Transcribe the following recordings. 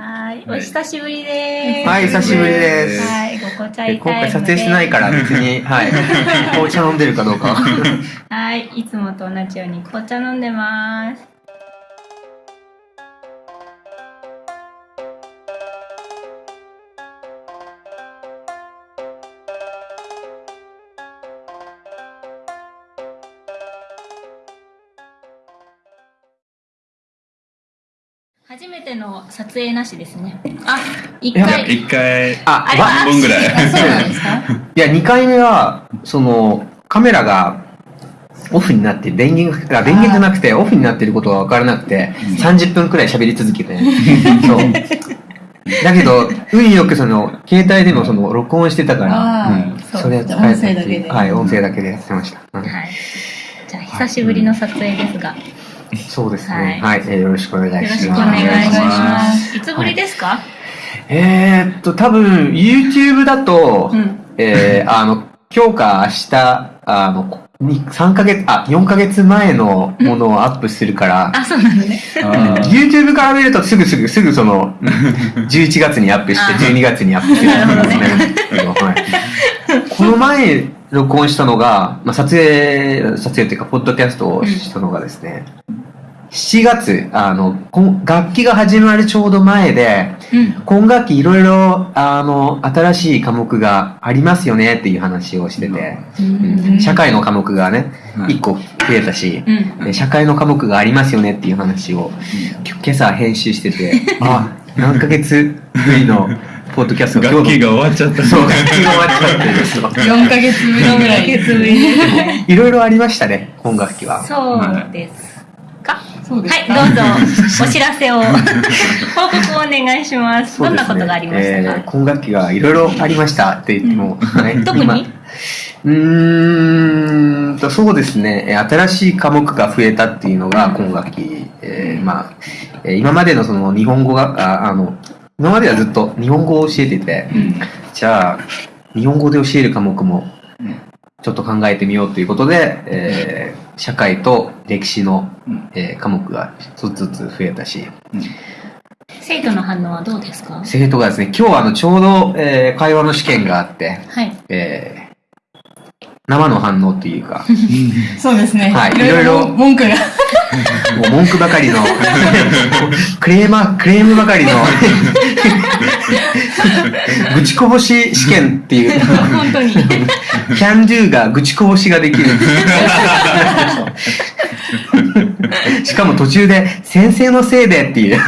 はい、お久しぶりです。はい、久しぶりです。はい、ご紅茶え今回撮影してないから別に、はい。紅茶飲んでるかどうか。はい、いつもと同じように紅茶飲んでます。撮影なしですね。あ、一いや回。一回、あ、あれわ半分ぐらい。あそうなんですか？いや、2回目は、その、カメラがオフになって、電源が、あ電源じゃなくて、オフになってることが分からなくて、30分くらい喋り続けて、そう。だけど、運よくその、携帯でもその、録音してたから、あうんあ、それは使え音声だけで。はい、音声だけでやってました。うんはい。じゃあ、久しぶりの撮影ですが、よそうですね。ははいい、えーよろしくお願いします。ろしくお願いしま。ますいつぶりですか、えーっと、多分、YouTube だと、うん。えー、あの、今日か明日、あの、に3ヶ月、あ、4ヶ月前のものをアップするから、あ、そうなのね。あー YouTube から見るとすぐすぐ、すぐその、11月にアップして、あー12月にアップするなるほどねけどはい。この前、録音したのが、まあ、撮影、撮影っていうか、ポッドキャストをしたのがですね、7月、あの、楽器が始まるちょうど前で、うん。今学期いろいろ、あの、新しい科目がありますよねっていう話をしてて、うん社会の科目がね、はい1個増えたし、うん。で社会の科目がありますよねっていう話を、き今朝編集してて、あ、何ヶ月ぶりのポッドキャスト楽器が終わっちゃった。そう、楽器が終わっちゃってそう4ヶ月ぶりぐらい。いろいろありましたね、今学期は。そうですか。そうですか。はい、どうぞ、お知らせを、報告をお願いします。どんなことがありましたえーか今学期がいろいろありましたって言っても、ね特に？今うーんと、そうですね。えー新しい科目が増えたっていうのが今学期。えーまあ、えー今までのその日本語が、ああの、今まではずっと日本語を教えてて、じゃあ、日本語で教える科目もちょっと考えてみようということで、えー社会と歴史の、えー科目が一つずつ増えたし、生徒の反応はどうですか？生徒がですね、今日はあのちょうど、えー会話の試験があって、はい。えー生の反応っていうか、そうですね。はいいろいろ文句が。もう文句ばかりの、クレーマー、クレームばかりの、愚痴こぼし試験っていう、本当に。can do が愚痴こぼしができる。しかも途中で、先生のせいでっていう。先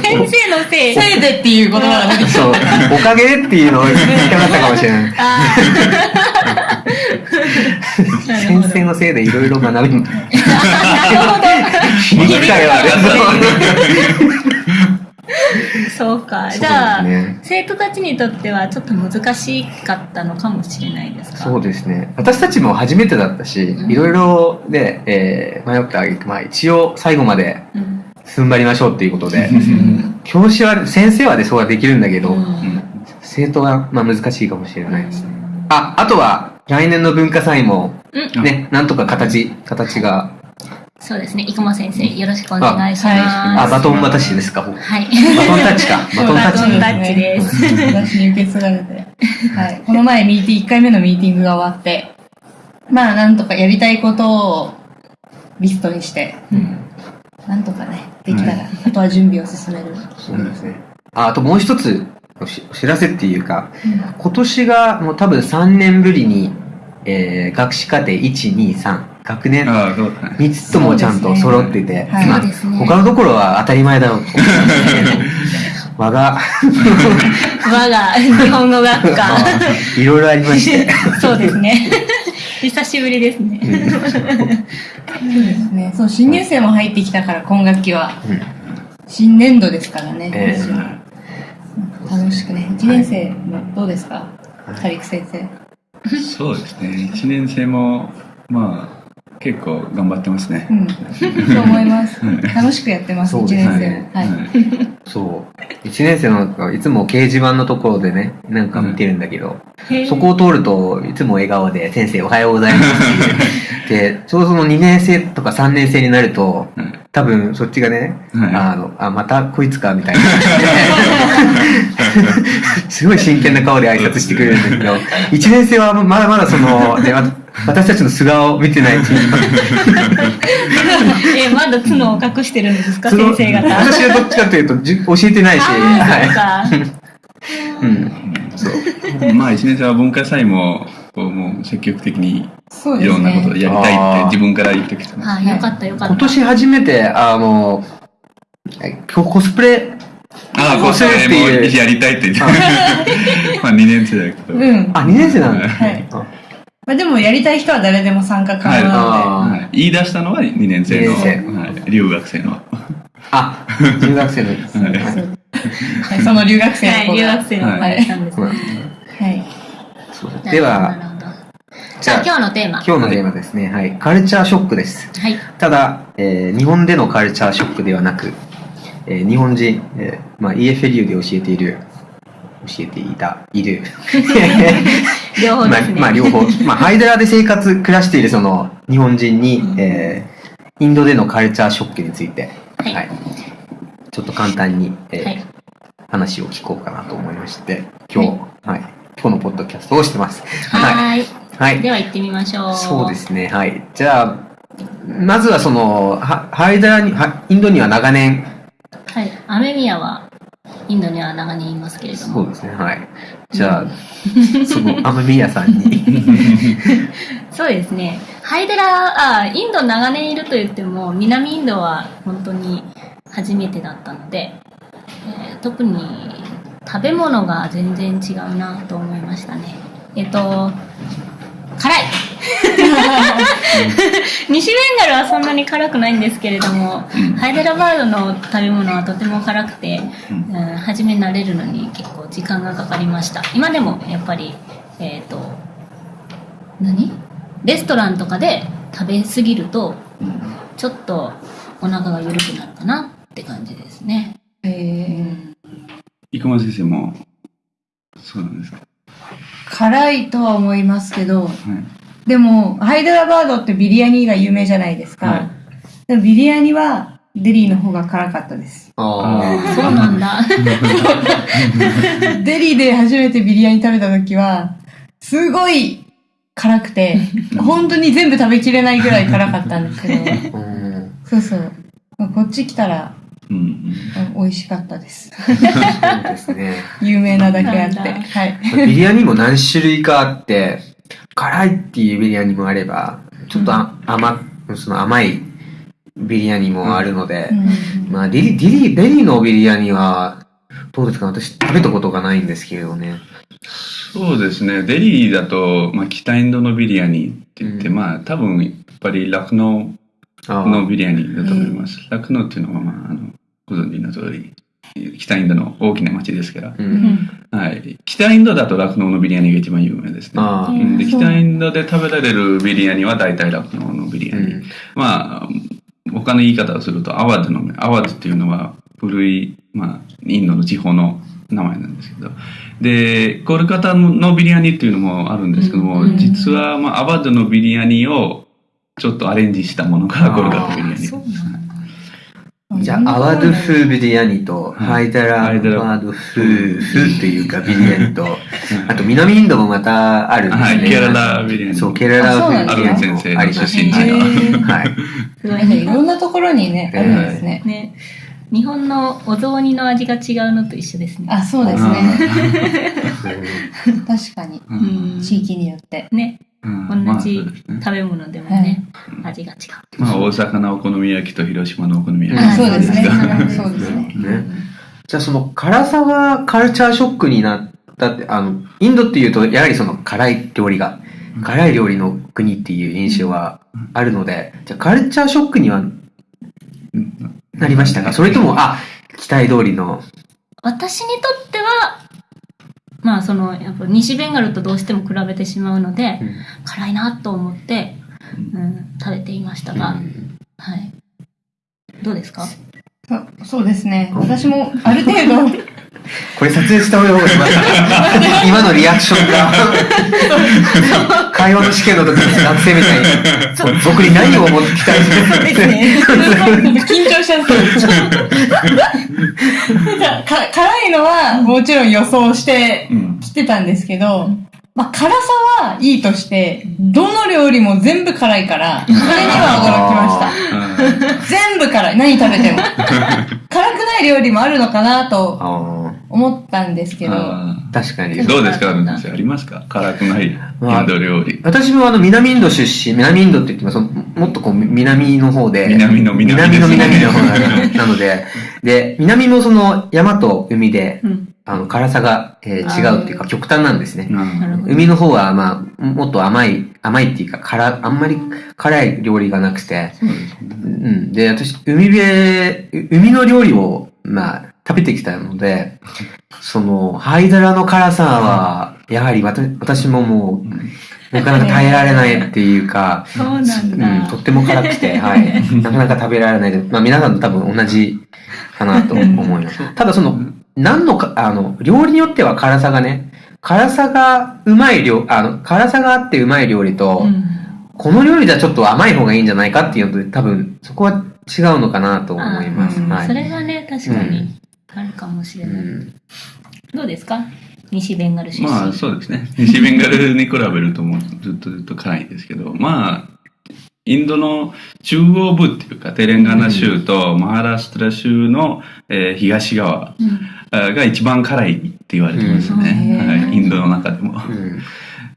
生のせい。せいでっていう言葉が出てきそう、おかげでっていうのを言いたかったかもしれない。あ先生のせいでいろいろ学び、ーなるほど。機会はある。そうか。じゃあ、ね生徒たちにとってはちょっと難しかったのかもしれないですか？そうですね。私たちも初めてだったし、うんいろいろで、えー迷ったあげく、まあ一応最後までうん。踏ん張りましょうっていうことで、うん教師は、先生はでそうはできるんだけど、うん生徒はまあ難しいかもしれないですね。あ、あとは、来年の文化祭も、うんね、なんとか形、形が、そうですね。生駒先生、よろしくお願いしあます。あ、バトン渡しですか？バはい。トンタッチか。バトンタッチバトンタッチです私に受け継がれて。はい。この前ミーティング、1回目のミーティングが終わって、まあなんとかやりたいことをリストにして、なんとかね、できたら、あとは準備を進める。そうですね。あ、あともう一つおしお知らせっていうか、今年がもう多分3年ぶりに、えー、学士課程1、2、3、学年ああ、そうだね。3つともちゃんと揃ってて、はいまあ他のところは当たり前だろうと思うんですけど、我が、我が日本語学科。いろいろありまして、そうですね。久しぶりですね。そうですね。そう、新入生も入ってきたから、今学期は。うん新年度ですからね。ええ私は楽しくね。1年生もどうですか？カリク先生。そうですね。一年生も、まあ、結構頑張ってますねう。ん。そう思います。楽しくやってます、1そうです年ね生も。はい。そう。1年生のいつも掲示板のところでね、なんか見てるんだけど、そこを通るといつも笑顔で先生おはようございますって言って、で、ちょうどその2年生とか3年生になると、はい多分そっちがね、はいあの、あ、またこいつかみたいな。すごい真剣な顔で挨拶してくれるんだけど、1年生はまだまだその、ね、わ私たちの素顔を見てないうちに、え、まだ角を隠してるんですか、先生方。私はどっちかというとじ教えてないし、はい。か。うん。そう。まあ、1年生は文化祭も、こう、もう積極的にそうですいろんなことをね。やりたいって自分から言ってきてます。はい、よかったよかった。今年初めて、あの、今日コスプレ、ああ、こうこうそれするっていうもやりたいって言って。まあ、2年生だけど。うん。あ、2年生なんだ。はい。あまあでもやりたい人は誰でも参加可能なのあはい言い出したのは2年生の、留学生の。あ、中学生の。はいで、はいその留学生の留学生の子がんですね。はい。では。じゃあ今日のテーマ。今日のテーマですね。はい。カルチャーショックです。はい。ただ、えー日本でのカルチャーショックではなく、えー日本人、えーまあ、EFLU で教えている、教えていた、いる。両方ですね。まあ、まあ、両方。まあ、ハイデラで生活、暮らしているその日本人に、うんえーインドでのカルチャーショックについて、はいちょっと簡単に、えーはい。話を聞こうかなと思いまして、今日、はい、今日のポッドキャストをしてます。はい。はーい。はい。では行ってみましょう。そうですね、はい。じゃあ、まずはその、はハイデラに、はインドには長年、はい。アメミヤは、インドには長年いますけれども。そうですね、はい。じゃあ、その、アマミヤさんに、そうですね。ハイデラ、あ、インド長年いると言っても、南インドは本当に初めてだったので、えー特に食べ物が全然違うなと思いましたね。えっと、辛い西ベンガルはそんなに辛くないんですけれども、ハイデラバードの食べ物はとても辛くて、うんうん、初め慣れるのに結構時間がかかりました。今でもやっぱり、えっ、と、何？レストランとかで食べ過ぎると、ちょっとお腹が緩くなるかなって感じですね。えー生駒先生も、そうなんですか？辛いとは思いますけど、はい。でも、ハイデラバードってビリヤニが有名じゃないですか。はいでもビリヤニはデリーの方が辛かったです。あーそうなんだ。デリーで初めてビリヤニ食べた時は、すごい辛くて、本当に全部食べきれないぐらい辛かったんですけど、うんそうそう。こっち来たらうん美味しかったです。そうですね。有名なだけあって。はい。ビリヤニも何種類かあって、辛いっていうビリヤニもあれば、ちょっとあ甘、その甘いビリヤニもあるので、うんまあ、デリ、デリ、デリのビリヤニは、どうですか？私食べたことがないんですけれどね。そうですね。デリーだと、まあ、北インドのビリヤニって言って、うんまあ、多分、やっぱりラクノあウのビリヤニだと思います。ラクノウっていうのは、まあ、あの、ご存知の通り、北インドの大きな町ですから。う。うんんはい。北インドだとラクノウのビリヤニが一番有名ですね。で北インドで食べられるビリヤニは大体ラクノウのビリヤニ。うん。まあ、他の言い方をすると、アワドの、アワドっていうのは古い、まあ、インドの地方の名前なんですけど。で、コルカタのビリヤニっていうのもあるんですけども、うん実は、まあ、アワドのビリヤニをちょっとアレンジしたものがコルカタビリヤニ。そうなんだ。じゃあ、アワド風ビリヤニと、ハイダラハイダラバード風、風っていうかビリヤニと、あと南インドもまたあるんですね。はい、ケララビリヤニ。そう、ケララ風アビリヤニもルン先生のありますの。はい。すごいなんかいろんなところにね、あるんですね。ね。日本のお雑煮の味が違うのと一緒ですね。あ、そうですね。うん 確かに。地域によって。ね。うん同じ食べ物でもね、味が違う。まあ、大阪のお好み焼きと広島のお好み焼き。あそうですね。うんそうですね。ね。じゃあその辛さがカルチャーショックになったって、あの、インドっていうと、やはりその辛い料理が、辛い料理の国っていう印象はあるので、じゃあカルチャーショックにはなりましたか？それとも、あ、期待通りの、私にとっては、まあその、やっぱ西ベンガルとどうしても比べてしまうので、辛いなと思って、うん、食べていましたが、はい。どうですか？そそうですね。私もある程度これ撮影した方がいい今のリアクションが。会話の試験の時の学生みたいに。僕に何を思ってきたいそうですね。緊張しちゃって。なんかか辛いのはもちろん予想してうんきてたんですけど、まあ辛さはいいとして、どの料理も全部辛いから、それには驚きました。全部辛い。何食べても。辛くない料理もあるのかなとあ思ったんですけど、確かにーどうですか、ありますか？辛くないインド料理。私もあの南インド出身南インドって言ってもそのもっとこう南の方で南の南ね南の南の方なのなのでで南もその山と海でうん。あの辛さが、えー違うっていうか極端なんですね。海の方はまあもっと甘い甘いっていうか辛あんまり辛い料理がなくてそうですねうん。で、私、海辺、海の料理を、まあ、食べてきたので、その、ハイダラの辛さは、やはり私ももう、なかなか耐えられないっていうか、そうなんうん、だと。っても辛くて、はい。なかなか食べられないで、まあ皆さんと多分同じかなと思います。ただその、何のか、あの、料理によっては辛さがね、辛さがうまい料、あの、辛さがあってうまい料理と、うんこの料理じゃちょっと甘い方がいいんじゃないかっていうので、多分そこは違うのかなと思います。あーはい。それがね、確かにあるかもしれない。うんどうですか？西ベンガル出身。まあそうですね。西ベンガルに比べるともうずっとずっと辛いんですけど、まあ、インドの中央部っていうか、テレンガナ州とマハラストラ州の、えー東側うんが一番辛いって言われてますね。うんはい、インドの中でも。うん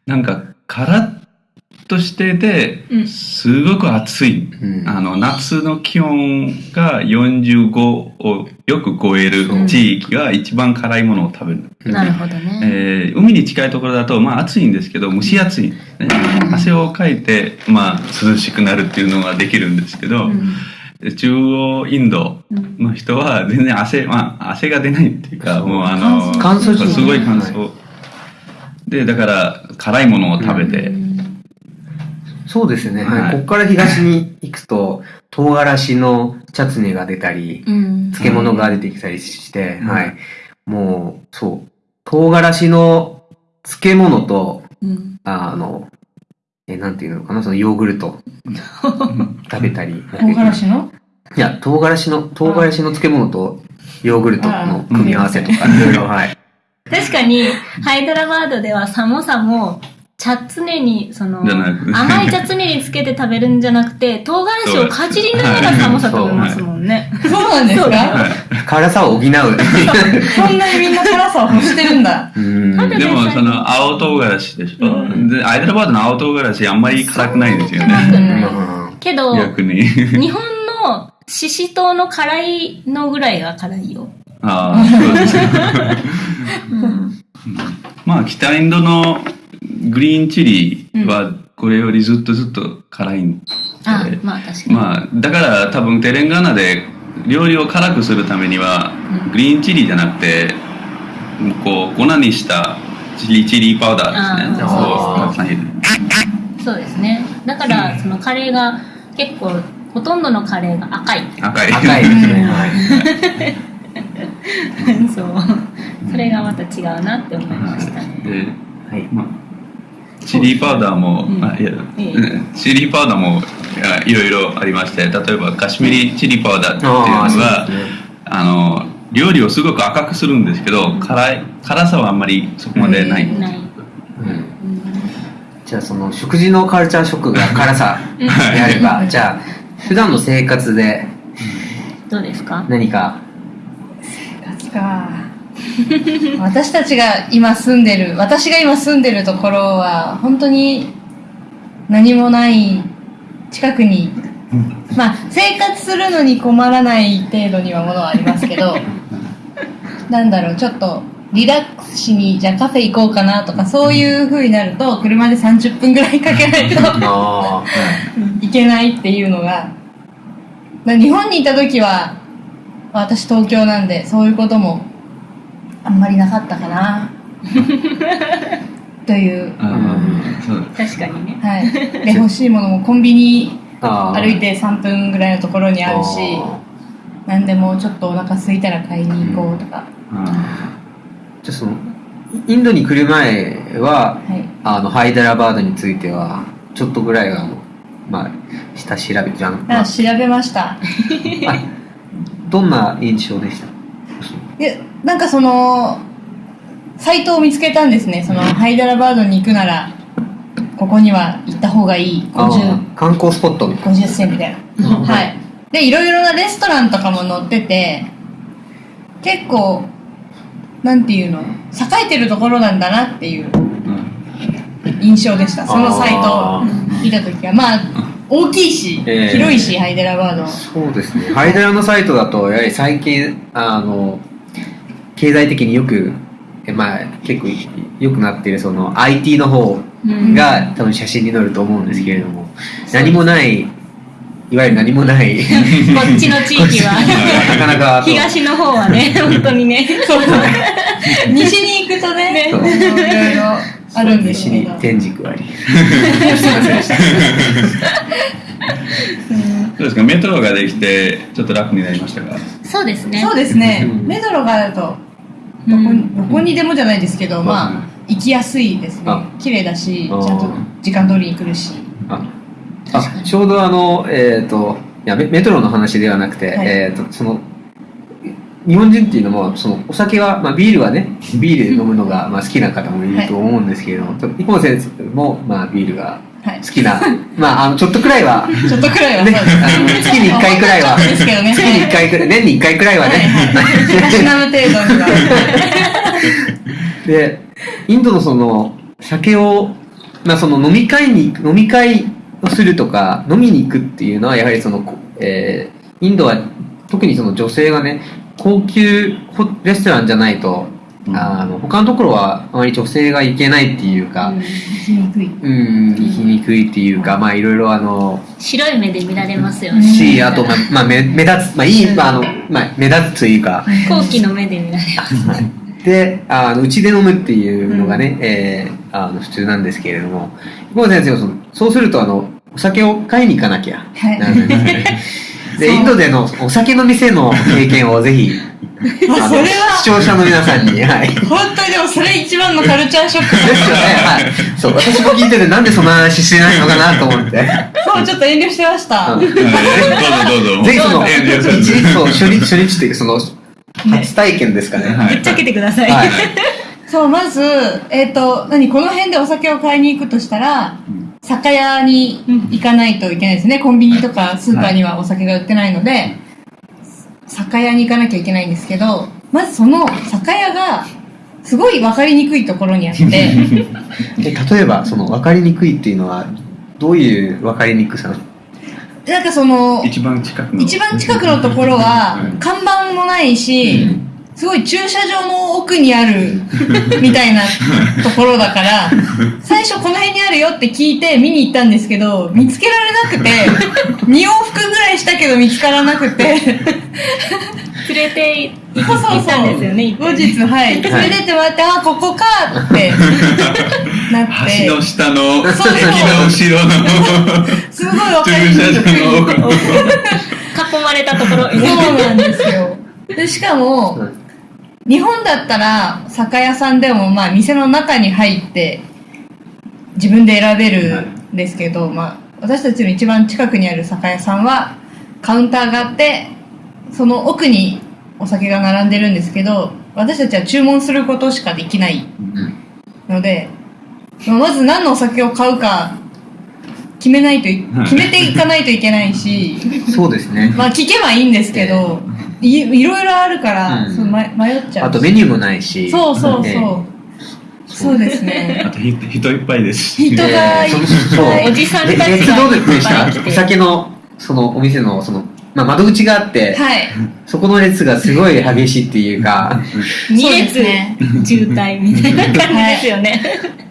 なんか、カラッとしててう、んすごく暑い。うんあの、夏の気温が45をよく超える地域が一番辛いものを食べる。なるほどね。えー海に近いところだと、まあ暑いんですけど、蒸し暑いね。汗をかいて、まあ涼しくなるっていうのができるんですけど、うん中央インドうんの人は全然汗、まあ汗が出ないっていうか、もうあの、乾燥してるすごい乾燥。で、だから辛いものを食べて、そうですね。はいはい。ここから東に行くと、唐辛子のチャツネが出たり、うん漬物が出てきたりして、うんはい。もう、そう。唐辛子の漬物と、うんあの、え、なんていうのかな、そのヨーグルト。食べたり。唐辛子の？いや、唐辛子の、唐辛子の漬物とヨーグルトの組み合わせとか、いろいろ、はい。確かに、ハイドラバードではサモサも、チャツネに、その、甘いチャツネにつけて食べるんじゃなくて、唐辛子をかじりながらサモサ食べますもんね。そうなんですか？はい辛さを補う。そんなにみんな辛さを欲してるんだ。でもその青唐辛子でしょ、うんでアイドラバードの青唐辛子あんまり辛くないんですよ辛くね。ないうんけど。日本のシシトウの辛いのぐらいが辛いよ。ああ、そうです。まあ北インドのグリーンチリはこれよりずっとずっと辛いんで、あ、まあ確かに。まあだから多分テレンガナで料理を辛くするためにはうんグリーンチリじゃなくてこう粉にしたチリチリパウダーですね。そうですね。だから、そのカレーが結構、ほとんどのカレーが赤い。赤い。赤いですね。はい。そう。それがまた違うなって思いましたね。ではい。まあ、チリパウダーも、うん。あいや、チリパウダーもいろいろありまして例えばカシミリチリパウダーっていうのああ、の料理をすごく赤くするんですけど辛い辛さはあんまりそこまでない、うん。じゃあその食事のカルチャーショックが 辛さであれば、じゃあ普段の生活でどうですか？何か、夏か。私たちが今住んでる、私が今住んでるところは、本当に何もない近くに、まあ、生活するのに困らない程度にはものはありますけど、なんだろう、ちょっとリラックスしに、じゃあカフェ行こうかなとか、そういう風になると、車で30分ぐらいかけないとあいけないっていうのが、まあ日本にいた時は、私東京なんで、そういうこともあんまりなかったかな。という、確かにね。はい。で、欲しいものもコンビニあ歩いて3分ぐらいのところにあるし、なんでもちょっとお腹空いたら買いに行こうとか。あじゃあそのインドに来る前ははい。あのハイダラバードについてはちょっとぐらいあのまあ下調べじゃん、まああ調べました。あどんな印象でした？で、なんかその、サイトを見つけたんですね。その、ハイダラバードに行くなら、ここには行った方がいい。あ50、ー観光スポットみたい50銭みたいな。なはい。で、いろいろなレストランとかも載ってて、結構、なんていうの、栄えてるところなんだなっていう印象でした。そのサイト見たときは。まあ、大きいし、ええ広いし、ハイデラバード。そうですね。ハイダラのサイトだと、やはり最近、あの、経済的によく、えまあ、結構良くなっている、その IT の方うん。が多分写真に載ると思うんですけれども、何もない、いわゆる何もない、こっちの地域は。なかなか、東の方はね本当にね。西に行くとね、いろいろあるんです西に。天竺あり。すいませんでした。どうですか。メトロができてちょっと楽になりましたか？そうですね。そうですね。う。ん。メトロがあると、どこうんにどこにでもじゃないですけど、ん。まあ、行きやすいですね。あ。綺麗だし、ちゃんと時間通りに来るし。あ。あちょうどあの、えっ、といやメメトロの話ではなくて、はい。えっ、とその日本人っていうのもそのお酒は、まあ、ビールはねビール飲むのが、まあ、好きな方もいると思うんですけれども、一方先生も、まあ、ビールがはい好。きなまああのちょっとくらいはちょっとくらいはね。あの月に1回くらいはちょっとですけどね。月に1回くらい年に1回くらいはね、たしなむ程度には。でインドのその酒を、まあ、その飲み会に飲み会をするとか飲みに行くっていうのはやはりその、こえーインドは特にその女性がね高級ホレストランじゃないと、うんあの他のところはあまり女性が行けないっていうか行きにくい。うん行きにくいっていうかまあいろいろあの白い目で見られますよね。しあとまあ、まあ、目目立つまあいい、まああのまあ、目立つというか。好奇の目で見られます。はい。であのうちで飲むっていうのがね、えーあの普通なんですけれども久保先生はそのそうするとあのお酒を買いに行かなきゃ。はい。で インドでのお酒の店の経験をぜひそれは視聴者の皆さんにはい。本当にでもそれ一番のカルチャーショック。ですよね。はい。そう私も聞いててなんでそんな話してないのかなと思って。そうちょっと遠慮してました、うん。はい。どうぞどうぞ。ぜひその一日そう初日初日っていうかその初体験ですかね。はい。ぶっちゃけてください、はい。そうまずえっ、と何この辺でお酒を買いに行くとしたら酒屋に行かないといけないですね。コンビニとかスーパーにはお酒が売ってないので、酒屋に行かなきゃいけないんですけどまずその酒屋がすごい分かりにくいところにあって。で例えばその分かりにくいっていうのはどういう分かりにくさ？なんかその一番近くの。一番近くのところはうん。看板もないし、すごい駐車場の奥にある みたいなところだから、最初この辺にあるよって聞いて見に行ったんですけど、見つけられなくて、2往復ぐらいしたけど見つからなくて、連れて行そうそうったんですよね一後回日、はい、連れてってもらって、あ、ここかってなって。橋、の下のそうそう。駅の後ろの。すごいわかり駐にくい。車場の奥の。囲まれたところそうなんですよ。で、しかも、日本だったら酒屋さんでもまあ店の中に入って自分で選べるんですけど、まあ私たちの一番近くにある酒屋さんはカウンターがあってその奥にお酒が並んでるんですけど私たちは注文することしかできないので、まあまず何のお酒を買うか決めないと決めていかないといけないしそうですね。まあ聞けばいいんですけど、いいろいろあるから、うん。そうま迷っちゃうあとメニューもないし。そうそうそう、ええ。そうですね。あとひ人いっぱいです。し人がいっぱい。おじさんたちがえ別どうでしたいっぱい来てお酒のそのお店のその、まあ、窓口があって、はい。そこの列がすごい激しいっていうか。二 そうです列ね 渋滞みたいな感じですよね、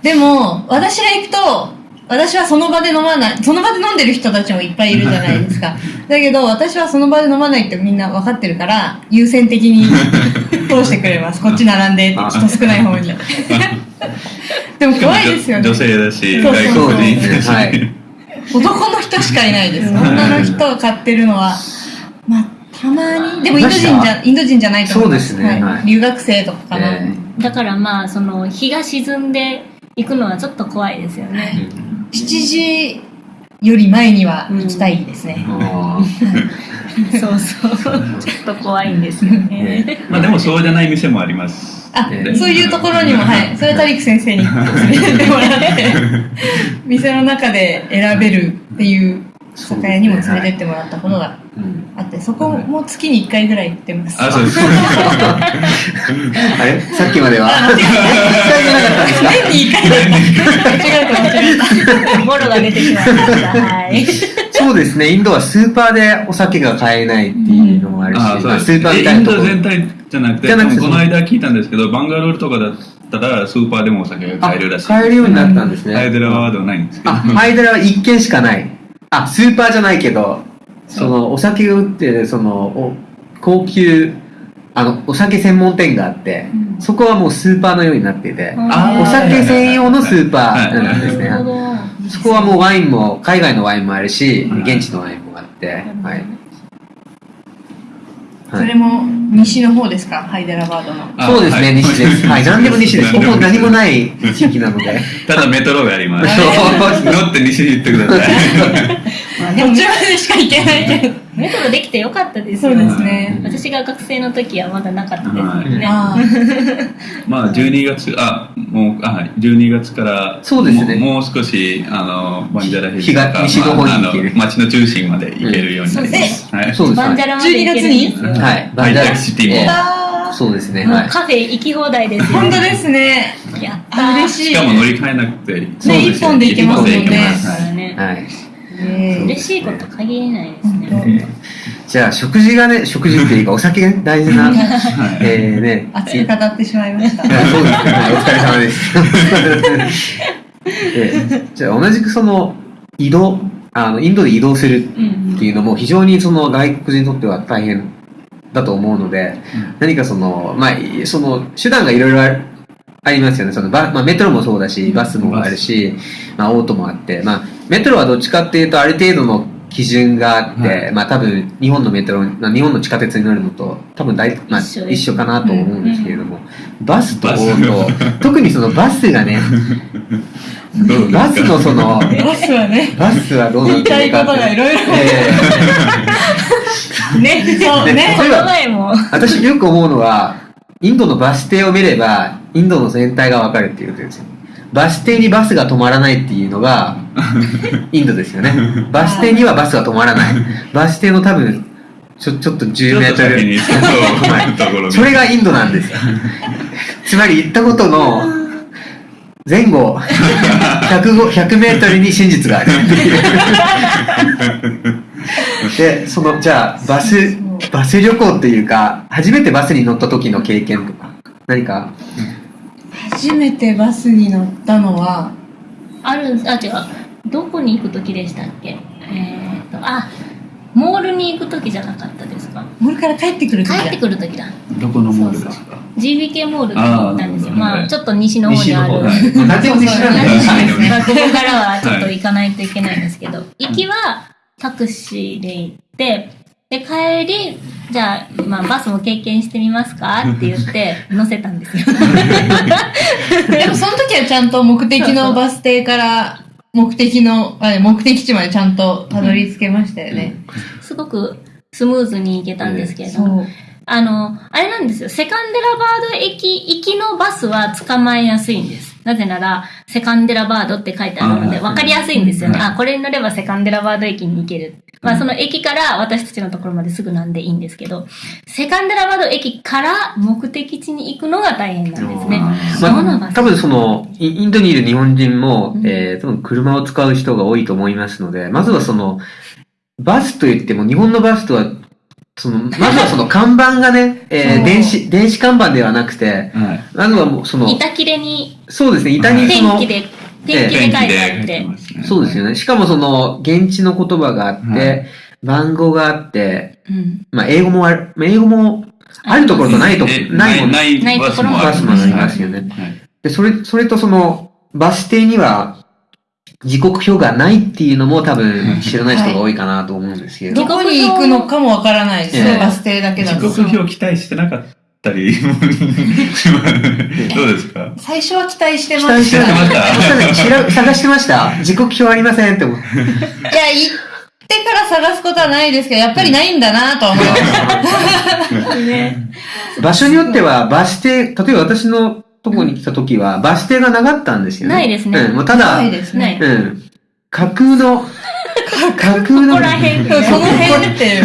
でも私が行くと私はその場で飲まないその場で飲んでる人たちもいっぱいいるじゃないですか。だけど私はその場で飲まないってみんな分かってるから優先的に 通してくれます。こっち並んでってあ。人少ない方に。でも怖いですよね。女性だしそうそう。そう外国人だし、はい。男の人しかいないです。女の人が買ってるのはたまに。でもインド人じゃ、インド人じゃないと思います。そうですね。は。はい。い留学生とかかな。えだからまあその日が沈んでいくのはちょっと怖いですよね。7時より前には行きたいですね。あそうそう。ちょっと怖いんですよね。えまあでもそうじゃない店もあります。あ、ええそういうところにも、はい。それタリック先生に連れてってもらって、店の中で選べるっていう酒屋にも連れてってもらったことがうんあって、そこも月に1回ぐらい行ってます。あ、そうです。あれ？さっきまでは？あ間違え一回もなかったんですか年に1回だ間違えた 間違えた。ボロが出てしまいました。はい。そうですね、インドはスーパーでお酒が買えないっていうのもあるし、スーパーみえインドたいなところ全体じゃなくて、じゃなくてこの間聞いたんですけど、バンガロールとかだったらスーパーでもお酒が買えるらしい。買えるようになったんですね。ハイデラバードはないんですけど。あ、ハイデラは一軒しかない。あ、スーパーじゃないけど、その、お酒を売ってる、その、お高級、あの、お酒専門店があって、そこはもうスーパーのようになってて、あお酒専用のスーパーなんですね。そこはもうワインも、海外のワインもあるし、現地のワインもあって、はい。はいそれも西の方ですか？ハイデラバードの。あそうですね、はい西です。はい、何でも西です。ここ何もい。ない地域なので。ただメトロがあります。そう乗って西に行ってください。まあでもこっちまでしか行けないけど。メトロできてよかったですよそうですね。私が学生の時はまだなかったですね。あ まあ12月、あ、もう、あ、12月から、そうですねももう少し、あの、バンジャラヒルとか、東西の方に行けるまああの街の中心まで行けるようになります。はい。そうです。バンジャラまで行けるんですよ。はい。ハイテクシティもええあそうですね、はい。もうカフェ行き放題ですよ。本当ですね。やったー。嬉しい。しかも乗り換えなくて、そうですね一本で行けますもんね一本で行けますからね。はい。え嬉しいこと限りないですね。じゃあ、食事がね、食事っていうか、お酒が大事な、はいえーね。熱く語ってしまいました。そうですね。はいお疲れ様です。えーじゃあ、同じくその、移動、あの、インドで移動するうんっていうのも非常にその外国人にとっては大変だと思うので、何かその、まあ、その手段がいろいろありますよね。そのバまあ、メトロもそうだし、バスもあるし、まあ、オートもあって、まあ、メトロはどっちかっていうと、ある程度の基準があって、はいまあ、多分、日本のメトロ、まあ、日本の地下鉄に乗るのと、多分大、まあ、一緒かなと思うんですけれども、バスとオバスート、特にそのバスがね、バスのその、バスはね、バスはどうなって言いたいるかって。ことがいろいろ。えね、そうね。この前も、ー私よく思うのは、インドのバス停を見れば、インドの全体がわかるっていうことですよ。バス停にバスが止まらないっていうのが、インドですよね。バス停にはバスが止まらない。バス停の多分、ちょ、ちょっと10メートル。ちょっと先にそうところにそれがインドなんですよ。つまり行ったことの前後 100, 100メートルに真実がある。で、その、じゃあ、バス、バス旅行っていうか、初めてバスに乗った時の経験とか、何か、初めてバスに乗ったのは、ある、あ、違う。どこに行く時でしたっけ？えー、と、あ、モールに行く時じゃなかったですか？モールから帰ってくる時だ。帰ってくる時だ。どこのモールですか？GBK モールに行ったんですよ。まあ、はいちょっと西の方にある。はいなんでも西なんだよはいまあ、ここからはちょっと行かないといけないんですけど、行きはタクシーで行って、で、帰り、じゃあ、まあ、バスも経験してみますか？って言って、乗せたんですよ。でもその時はちゃんと目的のバス停から目的の、あ目的地までちゃんとたどり着けましたよね。すごくスムーズに行けたんですけれども。あの、あれなんですよ。セカンデラバード駅行きのバスは捕まえやすいんです。なぜなら、セカンデラバードって書いてあるので、わかりやすいんですよね。はいあ、これに乗ればセカンデラバード駅に行ける。まあ、その駅から私たちのところまですぐなんでいいんですけど、セカンデラバード駅から目的地に行くのが大変なんですね。まあ、バス？多分その、イインドにいる日本人も、うん。えー、多分車を使う人が多いと思いますので、まずはその、バスといっても、日本のバスとは、その、まずはその 看板がね、えー、電子、電子看板ではなくて、はい。まずはもうその、板切れにそうですね、板にその、天気で、天気で書いて。あって、そうですよね。しかもその、現地の言葉があって、はい。番号があって、うん。まあ、英語もある、まあ英語もあるところとないとこえ、ないもんないないバスもありますよね。はい。で、それ、それとその、バス停には、時刻表がないっていうのも多分知らない人が多いかなと思うんですけど。どこに行くのかもわからないですね、ええ。バス停だけだ時と。刻表期待してなかったり どうですか？最初は期待してま期待ししてた。ました？探してました時刻表ありませんって思って。いや、行ってから探すことはないですけど、やっぱりないんだなとは思いました。ね。場所によってはバス停、例えば私のとこに来た時はバス停がなかったんですよね。ないですねうん、もうただ、ないですね。うん。架空の、架空の、ここら辺でもその辺って。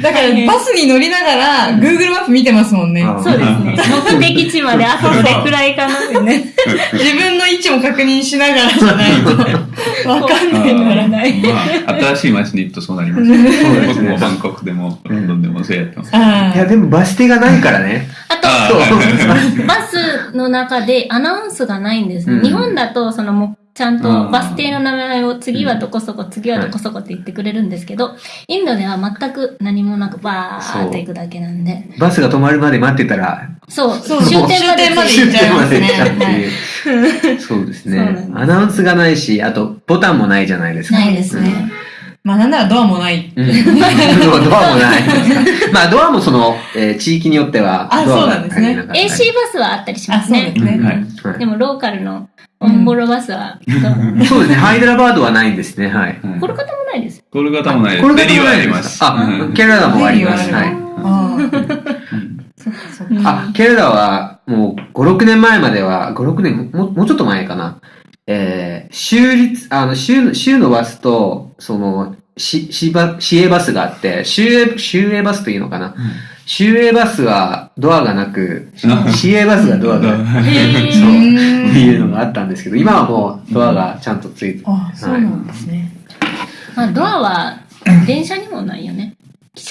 だから、バスに乗りながら、Google マップ見てますもんね。あそうですね。目的地まであとどれくらいかなってね。自分の位置も確認しながらじゃないと、わかんないなのらない。まあ、新しい街に行くとそうなります、僕ねもバンコクでもロンドンでもそうやってます。あいや、でもバス停がないからね。あと、バスの中でアナウンスがないんです日本だと、そのちゃんとうん。バス停の名前を次はどこそこ、次はどこそこって言ってくれるんですけど、インドでは全く何もなくバーって行くだけなんで、バスが止まるまで待ってたら、そう、そう。終点まで行っちゃいますね。終点まで行っちゃうっていう。そうですね。アナウンスがないし、あと、ボタンもないじゃないですか。ないですね。まあなんならドアもない。うん。ドアもない。まあ、ドアもその、えー地域によっては、あドアがそうなんですね。AC バスはあったりしまあ、すね。そうです。ね。はいはい。でもローカルのオンボロバスは、そうですね。ハイドラバードはないんですね。はい。はいコルカタもないです。コルカタもないです。これデリーはあります。あう、んケラダもあります。はい。あケラダは、もう、5、6年前までは、5、6年、ももうちょっと前かな。えー、州立、あの、州、州のバスと、その、し、しば、市営バスがあって、州営、州営バスというのかな。州営バスはドアがなく、うん市営バスがドアが、そう、へってーいうのがあったんですけど、今はもうドアがちゃんとついて、あ、そうなんですね。まあ、ドアは電車にもないよね。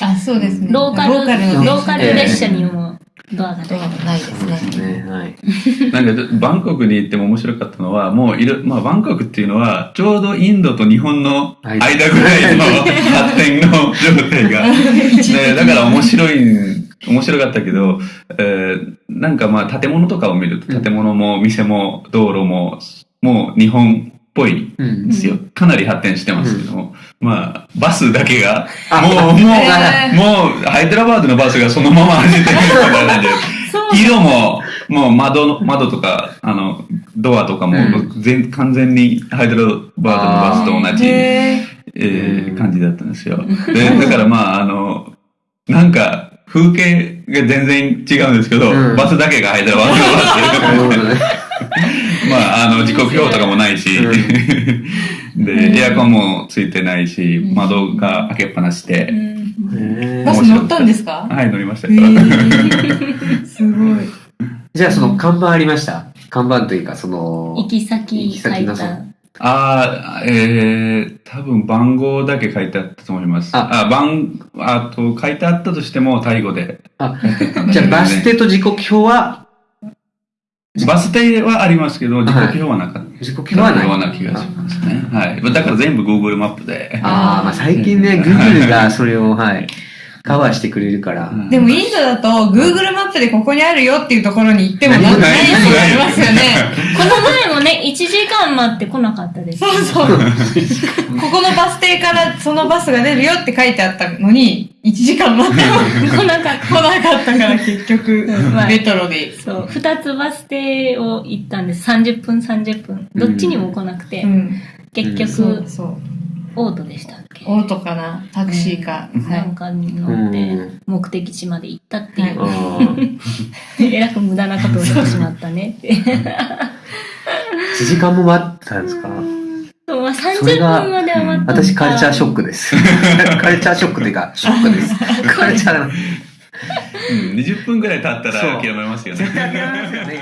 あ、そうですね。ローカル、ローカルのローカル列車にもドアがない。ドアもないですね。ね、はい。なんか、バンコクに行っても面白かったのは、もういる、まあ、バンコクっていうのは、ちょうどインドと日本の間ぐらいの 発展の状態が。ね、だから面白い、面白かったけど、えーなんかまあ、建物とかを見ると、建物も店も道路も、もう日本っぽいうんんですよ。かなり発展してますけども、まあ、バスだけが、あもう、もう、もう、ハイドラバードのバスがそのまま走ってるみたいな感じで、色も、もう窓の、窓とか、あの、ドアとかもうん、全、完全にハイドラバードのバスと同じ、へえー感じだったんですよ。で、だからまあ、あの、なんか、風景が全然違うんですけど、うん。バスだけがハイドラバードのバ。ス。まあ、あの、時刻表とかもないし、うで、エアコンもついてないし、窓が開けっぱなしうで、バス乗ったんですか？はい、乗りました すごい。じゃあその看板ありました？看板というか、その、行き先行き先の。ああ、えー、多分番号だけ書いてあったと思います。あ。あ、番、あと書いてあったとしても、タイ語で。あ、じゃあバス停と時刻表は、バス停はありますけど、時刻表はなかった。時刻表はない。ような気がしますね。はい。だから全部 Google マップで。ああ、まあ最近ね、Google がそれを、はい、カバーしてくれるから。うんでもインドだと Google マップでここにあるよっていうところに行ってもなんかない人がありますよね。この前もね、1時間待ってこなかったです。そうそう。ここのバス停からそのバスが出るよって書いてあったのに、1時間待っても来なかっ 来なかったから結局レトロで。た。そう、2つバス停を行ったんです。30分、30分。どっちにも来なくて、うん。結局、そうそう。オートでしたっけ？オートかな？タクシーか？はないん。かに乗ってうん、目的地まで行ったっていう。あー えらく無駄なことをしてしまったねって。1時間も待ったんですか？そうまあ、30それが分までは待った私カルチャーショックです。カルチャーショックというか、ショックです。カルチャーの。うん20分ぐらい経ったそうら諦めますよね。絶対諦めますよね。